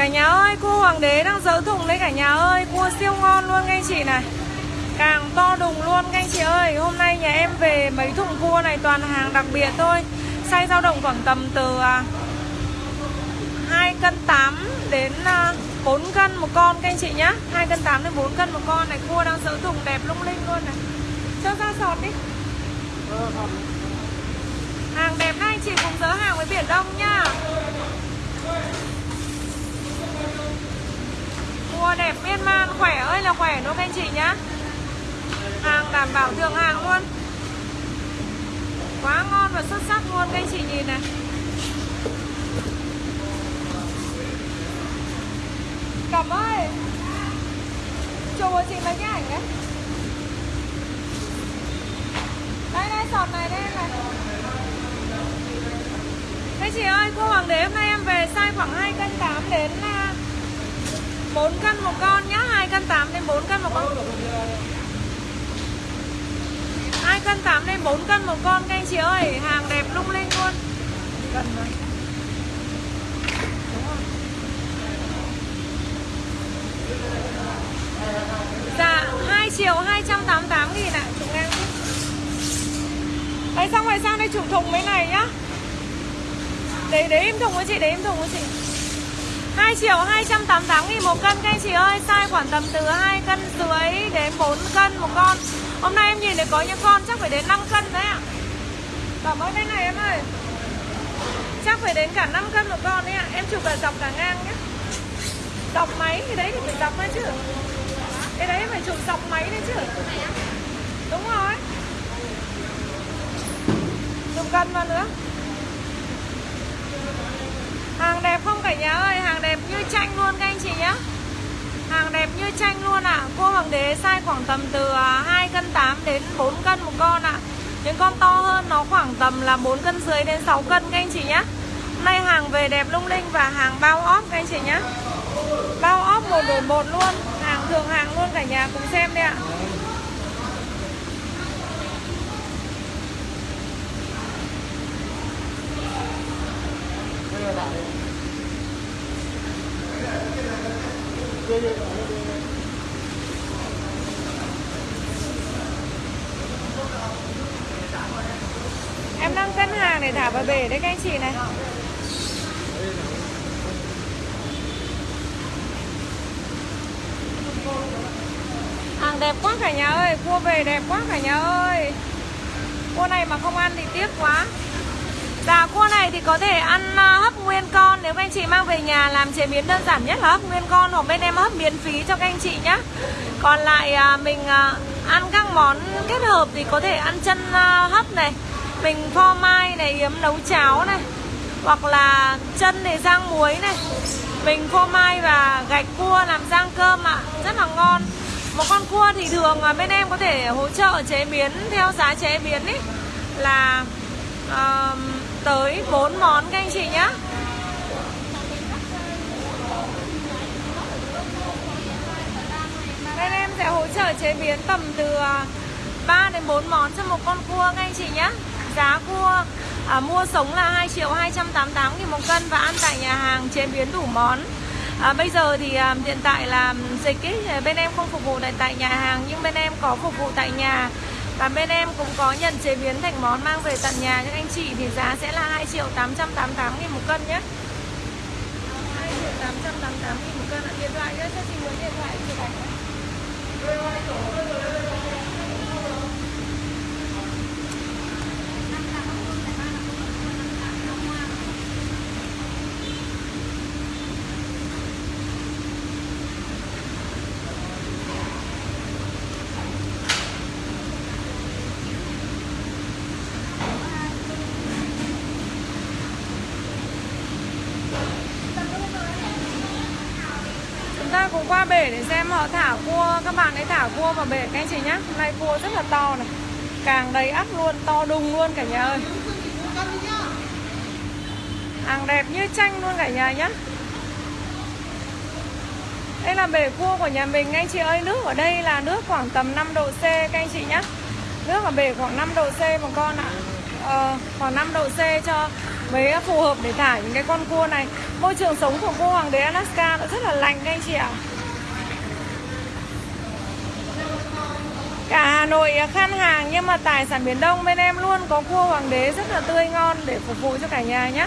Cả nhà ơi, cua hoàng đế đang dỡ thùng đấy cả nhà ơi. Cua siêu ngon luôn các anh chị này. Càng to đùng luôn các anh chị ơi. Hôm nay nhà em về mấy thùng cua này toàn hàng đặc biệt thôi. Size dao động khoảng tầm từ 2 cân 8 đến 4 cân một con các anh chị nhá. 2 cân 8 đến 4 cân một con này. Cua đang dỡ thùng đẹp lung linh luôn này. Cho ra sọt đi. Hàng đẹp này anh chị cùng dỡ hàng với Biển Đông nhá Cua đẹp miên man rất là khỏe luôn các anh chị nhá? Hàng đảm bảo thượng hàng luôn. Quá ngon và xuất sắc luôn các anh chị nhìn này. Cẩm ơi Chụp cho chị mấy cái ảnh đấy. Đây đây sọt này đây em này. Các chị ơi, cô Hoàng đế, hôm nay em về size khoảng 2 cân 8 đến à, 4 cân một con nhá cân 8 lên 4 cân một con. 2 cân 8 lên 4 cân một con các anh chị ơi. Hàng đẹp lung linh luôn. Gần rồi. Dạ 2 triệu 288 nghìn ạ. À. Chúng em Đấy xong rồi sang đây chụp thùng mấy này nhá. Đấy, để im thùng với chị, để im thùng với chị. 2 triệu 288 nghìn một cân, các anh chị ơi. Size khoảng tầm từ 2 cân dưới đến 4 cân một con. Hôm nay em nhìn thấy có những con chắc phải đến 5 cân đấy ạ. Cảm ơn bên này em ơi. Chắc phải đến cả 5 cân một con đấy ạ. Em chụp cả dọc cả ngang nhé Dọc máy thì đấy thì phải dọc lên chứ. Cái đấy phải chụp dọc máy đấy chứ. Đúng rồi. Chụp cân vào nữa Hàng đẹp không cả nhà ơi Hàng đẹp như tranh luôn các anh chị nhé Hàng đẹp như tranh luôn ạ à. Cua hoàng đế size khoảng tầm từ à, 2 cân 8 đến 4 cân một con ạ à. Những con to hơn nó khoảng tầm là 4 cân dưới đến 6 cân các anh chị nhé Hôm nay hàng về đẹp lung linh và hàng bao óp các anh chị nhé Bao óp một đổi một luôn Hàng thường hàng luôn cả nhà cùng xem đi ạ à đang cân hàng để thả vào bể đấy các anh chị này. Hàng đẹp quá cả nhà ơi, Cua về đẹp quá cả nhà ơi. Cua này mà không ăn thì tiếc quá. Dạ cua này thì có thể ăn à, hấp nguyên con Nếu các anh chị mang về nhà làm chế biến đơn giản nhất là hấp nguyên con Hoặc bên em hấp miễn phí cho các anh chị nhé Còn lại à, mình à, ăn các món kết hợp thì có thể ăn chân hấp này. Mình pho mai này, yếm nấu cháo này Hoặc là chân để rang muối này. Mình phô mai và gạch cua làm rang cơm ạ Rất là ngon. Một con cua thì thường bên em có thể hỗ trợ chế biến theo giá chế biến ý Là uh, tới 4 món các anh chị nhé Bên em sẽ hỗ trợ chế biến tầm từ à, 3 đến 4 món cho một con cua các anh chị nhé Giá cua à, mua sống là 2 triệu 288 nghìn một cân và ăn tại nhà hàng chế biến đủ món. À, Bây giờ thì à, hiện tại là dịch ý, bên em không phục vụ tại, tại nhà hàng nhưng bên em có phục vụ tại nhà. Và bên em cũng có nhận chế biến thành món mang về tận nhà Các anh chị thì giá sẽ là 2 triệu 888 nghìn một cân nhé. 2 triệu 888 nghìn một cân ạ. Điện thoại nhé, cho chị muốn điện thoại chụp ảnh ta cùng qua bể để xem họ thả cua các bạn ấy thả cua vào bể các anh chị nhé hôm nay cua rất là to này. Càng đầy ắp luôn to đùng luôn cả nhà ơi. Hàng đẹp như tranh luôn cả nhà nhé đây là bể cua của nhà mình anh chị ơi. Nước ở đây là nước khoảng tầm 5 độ C các anh chị nhé nước ở bể khoảng 5 độ C một con ạ. Ờ, khoảng 5 độ C cho mới phù hợp để thả những cái con cua này. Môi trường sống của cua hoàng đế Alaska nó rất là lạnh các anh chị ạ. Cả Hà Nội khan hàng nhưng mà tài sản Biển Đông bên em luôn, có cua hoàng đế rất là tươi ngon để phục vụ cho cả nhà nhé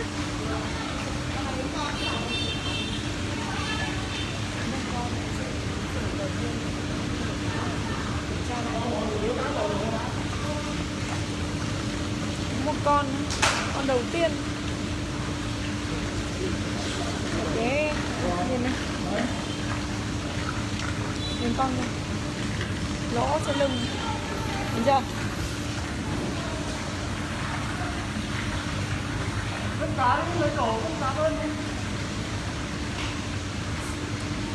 một con con đầu tiên. Cái nhìn này. Nhìn con này lỗ trên lưng. Nhìn chưa?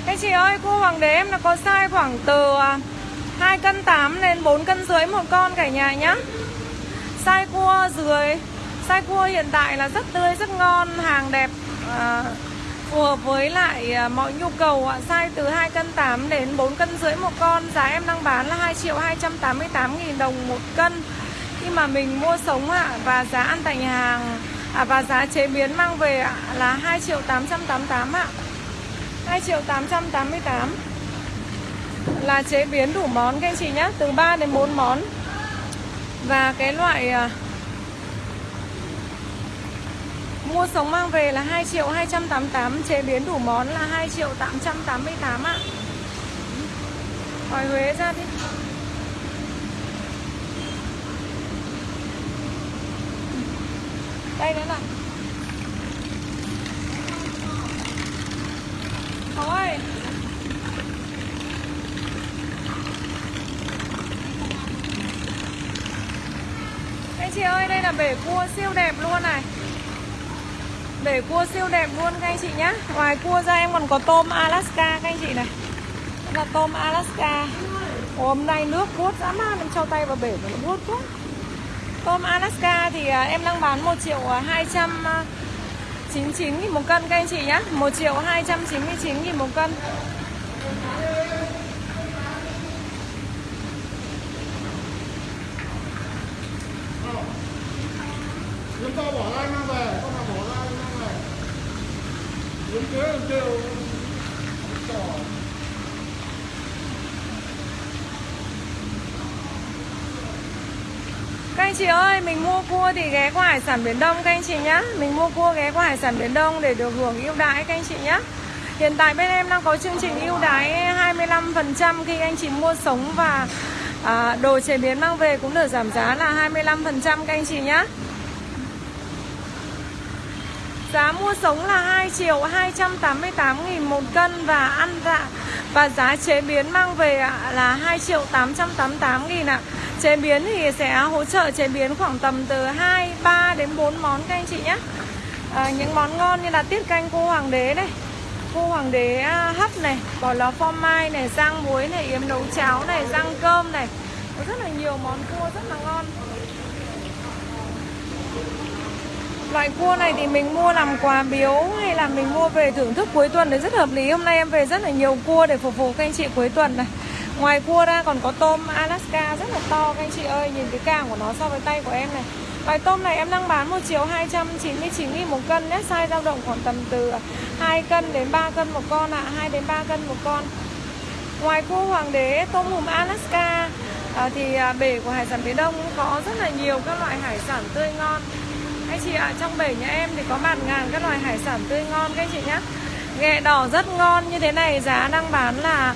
Các chị ơi, cua hoàng đế em nó có size khoảng từ 2 à, cân 8 đến 4 cân dưới một con cả nhà nhá. Size cua dưới Size cua hiện tại là rất tươi, rất ngon, hàng đẹp à, phù hợp với lại à, mọi nhu cầu ạ. Size từ 2 cân 8 đến 4 cân rưỡi một con. Giá em đang bán là 2 triệu 288 nghìn đồng một cân. Khi mà mình mua sống ạ và giá ăn tại nhà hàng à, và giá chế biến mang về ạ là 2 triệu 888 ạ. 2 triệu 888 là chế biến đủ món các anh chị nhé từ 3 đến 4 món. Và cái loại à, Mua sống mang về là 2 triệu 288 Chế biến đủ món là 2 triệu 888 ạ. Hỏi Huế ra đi. Đây nữa này. Thôi. Anh chị ơi, đây là bể cua siêu đẹp luôn này để cua siêu đẹp luôn, các anh chị nhé Ngoài cua ra em còn có tôm Alaska, các anh chị này. Đây là tôm Alaska. Hôm nay nước vuốt dã man, Em cho tay vào bể mà nó vuốt quá. Tôm Alaska thì à, em đang bán 1 triệu à, 299 à, nghìn một cân, các anh chị nhé 1 triệu 299 nghìn một cân Chúng ta bỏ ra mang về, con nào bỏ ra mang về. Đúng kế làm chiều. Các anh chị ơi, mình mua cua thì ghé qua Hải sản Biển Đông các anh chị nhé Mình mua cua ghé qua Hải sản Biển Đông để được hưởng ưu đãi các anh chị nhé Hiện tại bên em đang có chương trình ưu đãi 25% khi anh chị mua sống và à, đồ chế biến mang về cũng được giảm giá là 25% các anh chị nhé Giá mua sống là 2 triệu 288 nghìn một cân và ăn dạ và giá chế biến mang về là 2 triệu 888 nghìn ạ. Chế biến thì sẽ hỗ trợ chế biến khoảng tầm từ 2, 3 đến 4 món các anh chị nhé. À, những món ngon như là tiết canh cô hoàng đế này, cô hoàng đế à, hấp này, bò lò phô mai này, rang muối này, yếm nấu cháo này, rang cơm này. Có rất là nhiều món cua rất là ngon. Loại cua này thì mình mua làm quà biếu hay là mình mua về thưởng thức cuối tuần thì rất hợp lý Hôm nay em về rất là nhiều cua để phục vụ các anh chị cuối tuần này Ngoài cua ra còn có tôm Alaska rất là to các anh chị ơi. Nhìn cái càng của nó so với tay của em này. Loài tôm này em đang bán 1 triệu 299 nghìn một cân nhé. Size dao động khoảng tầm từ 2 cân đến 3 cân một con ạ. À. 2 đến 3 cân một con. Ngoài cua hoàng đế tôm hùm Alaska à, Thì à, bể của hải sản phía đông có rất là nhiều các loại hải sản tươi ngon. Anh chị ạ à, trong bể nhà em thì có bạt ngàn các loại hải sản tươi ngon các anh chị nhé. Ghẹ đỏ rất ngon. Như thế này giá đang bán là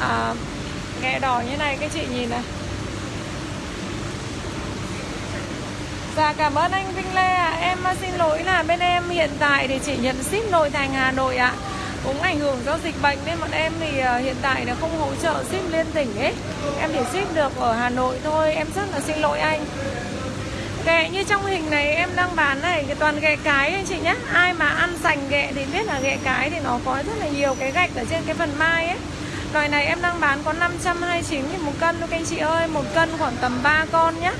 à, ghẹ đỏ như này các chị nhìn này. Và cảm ơn anh Vinh Lê ạ. À. Em xin lỗi là bên em hiện tại thì chỉ nhận ship nội thành Hà Nội ạ. À. Cũng ảnh hưởng do dịch bệnh nên bọn em thì à, hiện tại là không hỗ trợ ship liên tỉnh ấy Em chỉ ship được ở Hà Nội thôi. Em rất là xin lỗi anh. Ghẹ như trong hình này em đang bán này, cái toàn ghẹ cái anh chị nhé Ai mà ăn sành ghẹ thì biết là ghẹ cái thì nó có rất là nhiều cái gạch ở trên cái phần mai ấy. Loài này em đang bán có 529 nghìn một cân thôi các anh chị ơi Một cân khoảng tầm 3 con nhé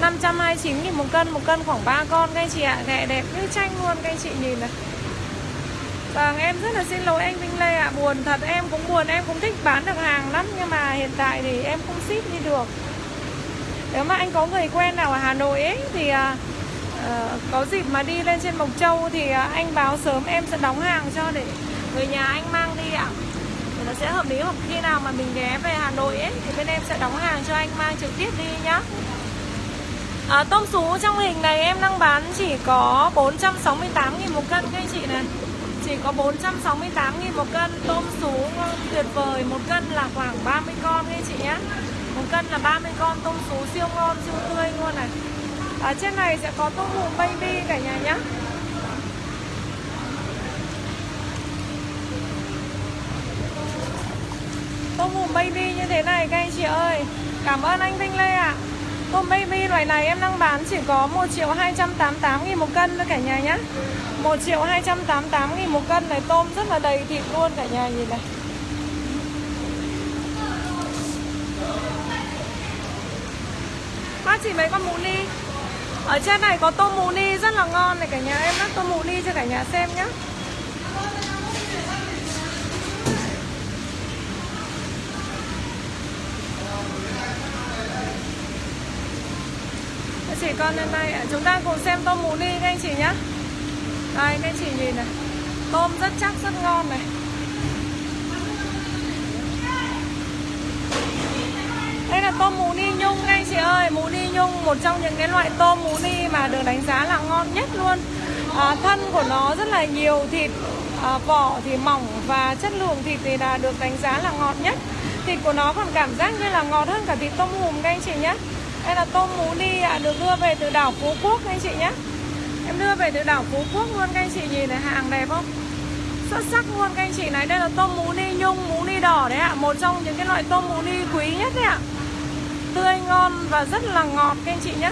529 nghìn một cân, một cân khoảng 3 con các anh chị ạ à. Ghẹ đẹp như tranh luôn các anh chị nhìn này Vâng em rất là xin lỗi anh Vinh Lê ạ à. Buồn thật em cũng buồn em cũng thích bán được hàng lắm Nhưng mà hiện tại thì em không ship đi được nếu mà anh có người quen nào ở Hà Nội ấy thì à, à, có dịp mà đi lên trên Mộc Châu thì à, anh báo sớm em sẽ đóng hàng cho để người nhà anh mang đi ạ À sẽ hợp lý hoặc khi nào mà mình ghé về Hà Nội ấy thì bên em sẽ đóng hàng cho anh mang trực tiếp đi nhá. À, tôm sú trong hình này em đang bán chỉ có 468 nghìn một cân các anh chị này. Chỉ có 468 nghìn một cân tôm sú ngon tuyệt vời một cân là khoảng 30 con các anh chị nhé một cân là 30 con tôm sú siêu ngon siêu tươi luôn này. Ở trên này sẽ có tôm hùm baby cả nhà nhé Tôm hùm baby như thế này, các anh chị ơi. Cảm ơn anh Vinh Lê ạ. Tôm baby loại này em đang bán chỉ có 1 triệu 288 nghìn một cân thôi cả nhà nhé 1 triệu 288 nghìn một cân này, Tôm rất là đầy thịt luôn cả nhà, nhìn này. Bác chỉ mấy con mù ni? Ở trên này có tôm mù ni rất là ngon này cả nhà, Em bắt tôm mù ni cho cả nhà xem nhé chị con lên đây chúng ta cùng xem tôm mù ni các anh chị nhé đây các anh chị nhìn này. Tôm rất chắc rất ngon này. Đây là tôm mù ni nhung các anh chị ơi. Mù ni nhung một trong những cái loại tôm mù ni mà được đánh giá là ngon nhất luôn. À, thân của nó rất là nhiều thịt à, vỏ thì mỏng và chất lượng thịt thì là được đánh giá là ngọt nhất. Thịt của nó còn cảm giác như là ngọt hơn cả thịt tôm hùm các anh chị nhé đây là tôm mú ni à, được đưa về từ đảo Phú Quốc anh chị nhé Em đưa về từ đảo Phú Quốc luôn các anh chị nhìn này hàng đẹp không? Xuất sắc luôn các anh chị. Này Đây là tôm mú ly nhung, mú ly đỏ đấy ạ. Một trong những cái loại tôm mú ly quý nhất đấy ạ. Tươi ngon và rất là ngọt các anh chị nhé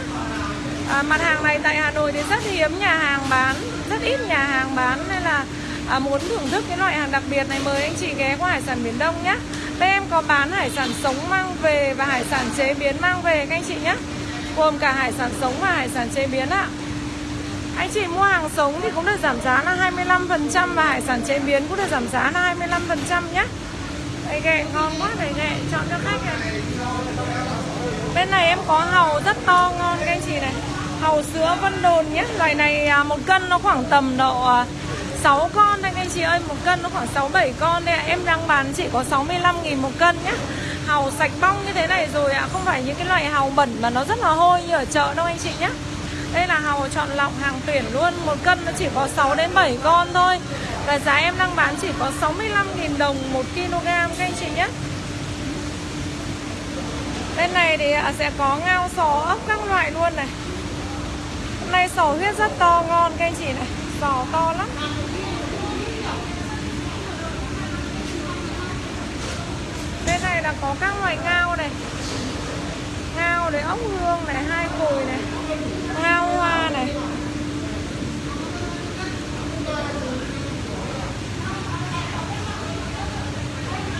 à, Mặt hàng này tại Hà Nội thì rất hiếm nhà hàng bán Rất ít nhà hàng bán. Nên là à, muốn thưởng thức cái loại hàng đặc biệt này Mời anh chị ghé qua Hải sản Biển Đông nhé Bên em có bán hải sản sống mang về và hải sản chế biến mang về các anh chị nhé. Gồm cả hải sản sống và hải sản chế biến ạ. Anh chị mua hàng sống thì cũng được giảm giá là 25% Và hải sản chế biến cũng được giảm giá là 25% nhé. Đây ghẹ ngon quá, đây ghẹ chọn cho khách này. Bên này em có hàu rất to ngon các anh chị này. Hàu sữa Vân Đồn nhé. Loại này à, một cân nó khoảng tầm độ à, 6 con anh anh chị ơi. Một cân nó khoảng 6-7 con đây ạ. À. Em đang bán chỉ có 65 000 một cân nhá. Hàu sạch bong như thế này rồi ạ. À. Không phải những cái loại hàu bẩn mà nó rất là hôi như ở chợ đâu, anh chị nhá. Đây là hàu chọn lọc hàng tuyển luôn. Một cân nó chỉ có 6 đến 7 con thôi. Và giá em đang bán chỉ có 65 000 đồng 1 kg các anh chị nhé Bên này thì à, sẽ có ngao sò ốc các loại luôn này. Hôm nay sò huyết rất to, ngon các anh chị này giò to lắm. Bên này là có các loại ngao này. Ngao này, ốc hương này, hai cùi này. Ngao hoa này.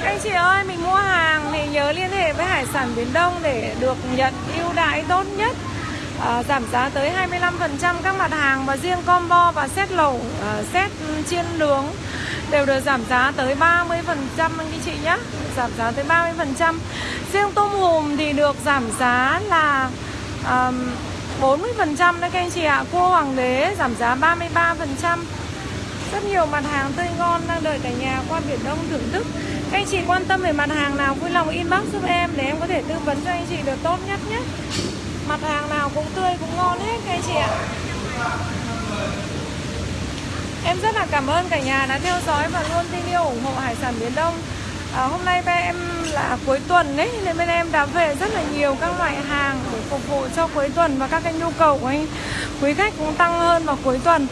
Anh chị ơi, mình mua hàng thì nhớ liên hệ với Hải sản Biển Đông để được nhận ưu đãi tốt nhất à, Giảm giá tới 25% các mặt hàng và riêng combo và set lẩu, à, set chiên nướng đều được giảm giá tới 30% anh chị nhé. Giảm giá tới 30% riêng tôm hùm thì được giảm giá là um, 40% đấy các anh chị ạ. Cua hoàng đế giảm giá 33% rất nhiều mặt hàng tươi ngon đang đợi cả nhà qua Biển Đông thưởng thức. Các anh chị quan tâm về mặt hàng nào vui lòng inbox giúp em để em có thể tư vấn cho anh chị được tốt nhất nhé. Mặt hàng nào cũng tươi cũng ngon hết các anh chị ạ. Em rất là cảm ơn cả nhà đã theo dõi và luôn tin yêu ủng hộ Hải sản Biển Đông. À, Hôm nay bên em là cuối tuần đấy Nên bên em đã về rất là nhiều các loại hàng để phục vụ cho cuối tuần Và các cái nhu cầu của anh quý khách cũng tăng hơn vào cuối tuần.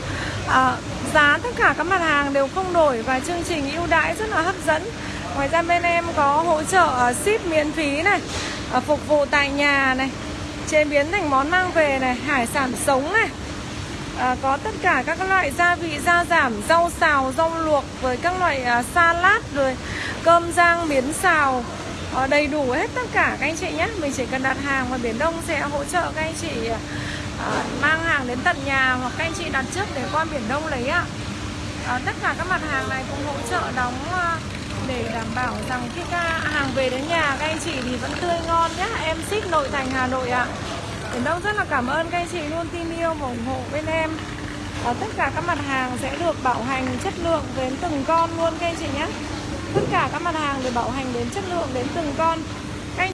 À, Giá tất cả các mặt hàng đều không đổi Và chương trình ưu đãi rất là hấp dẫn. Ngoài ra bên em có hỗ trợ à, ship miễn phí này à, Phục vụ tại nhà này Chế biến thành món mang về này Hải sản sống này. À, có tất cả các loại gia vị gia giảm rau xào rau luộc với các loại à, salad rồi cơm rang miến xào. À, đầy đủ hết tất cả các anh chị nhé. Mình chỉ cần đặt hàng và biển đông sẽ hỗ trợ các anh chị à, à, mang hàng đến tận nhà hoặc các anh chị đặt trước để qua biển đông lấy ạ. À, tất cả các mặt hàng này cũng hỗ trợ đóng à, để đảm bảo rằng khi các hàng về đến nhà các anh chị thì vẫn tươi ngon nhé em ship nội thành hà nội ạ. Biển Đông rất là cảm ơn các anh chị luôn tin yêu và ủng hộ bên em. À, Tất cả các mặt hàng sẽ được bảo hành chất lượng đến từng con luôn các anh chị nhé Tất cả các mặt hàng được bảo hành đến chất lượng đến từng con.